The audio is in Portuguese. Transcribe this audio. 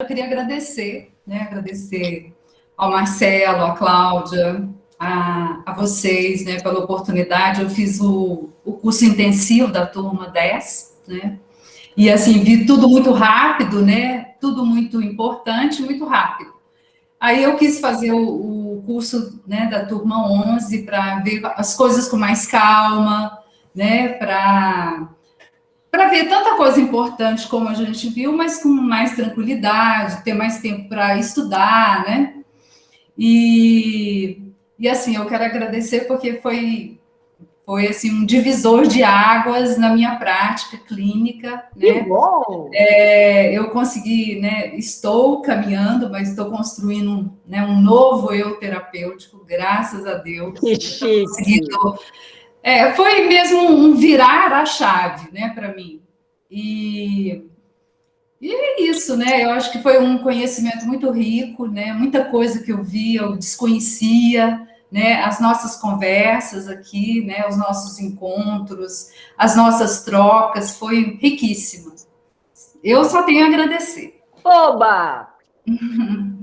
eu queria agradecer, né, agradecer ao Marcelo, à Cláudia, a, a vocês, né, pela oportunidade. Eu fiz o, o curso intensivo da turma 10, né, e assim, vi tudo muito rápido, né, tudo muito importante, muito rápido. Aí eu quis fazer o, o curso né, da turma 11 para ver as coisas com mais calma, né, para ver tanta coisa importante como a gente viu, mas com mais tranquilidade, ter mais tempo para estudar, né? E, e assim, eu quero agradecer porque foi foi assim um divisor de águas na minha prática clínica, né? Que bom! É, eu consegui, né? Estou caminhando, mas estou construindo né, um novo eu terapêutico, graças a Deus. Que chique! É, foi mesmo um virar a chave, né, para mim. E, e é isso, né? Eu acho que foi um conhecimento muito rico, né? Muita coisa que eu vi, eu desconhecia né, as nossas conversas aqui, né, os nossos encontros, as nossas trocas, foi riquíssimo. Eu só tenho a agradecer. Oba!